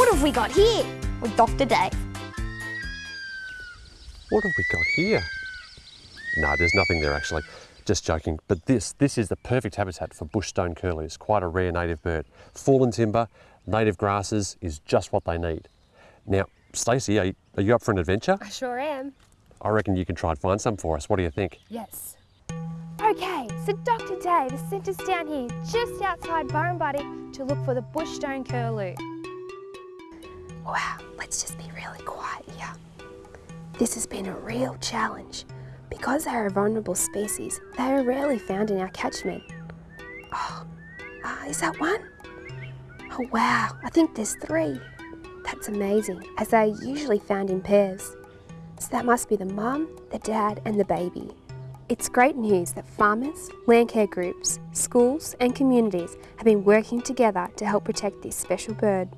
What have we got here? With Dr. Dave. What have we got here? No, there's nothing there actually. Just joking. But this, this is the perfect habitat for bush stone curlews. Quite a rare native bird. Fallen timber, native grasses is just what they need. Now, Stacey, are, you- are you up for an adventure? I sure am. I reckon you can try and find some for us. What do you think? Yes. Okay, so Dr. Dave has sent us down here just outside Burrumbuttock to look for the bushstone curlew. Wow, let's just be really quiet here. This has been a real challenge. Because they are a vulnerable species, they are rarely found in our catchment. Oh, ah, is that one? Oh wow, I think there's three. That's amazing, as they are usually found in pairs. So that must be the mum, the dad and the baby. It's great news that farmers, land care groups, schools and communities have been working together to help protect this special bird.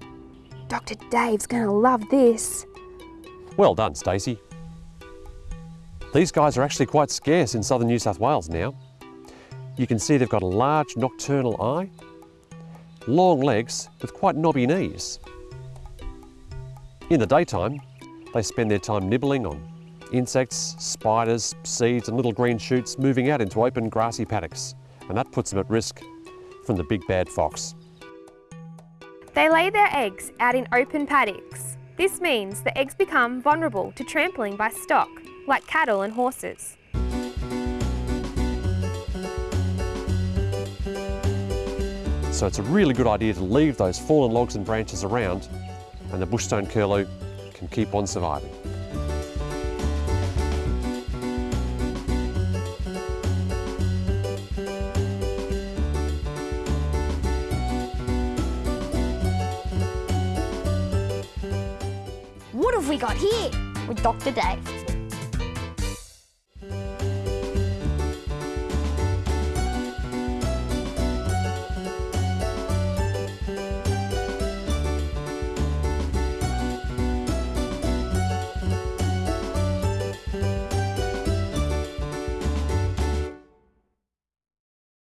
Dr. Dave's to love this. Well done, Stacey. These guys are actually quite scarce in southern New South Wales now. You can see they've got a large nocturnal eye, long legs with quite knobby knees. In the daytime, they spend their time nibbling on insects, spiders, seeds and little green shoots moving out into open grassy paddocks, and that puts them at risk from the big bad fox. They lay their eggs out in open paddocks. This means the eggs become vulnerable to trampling by stock, like cattle and horses. So it's a really good idea to leave those fallen logs and branches around and the bushstone curlew can keep on surviving. What have we got here? With Dr. Dave.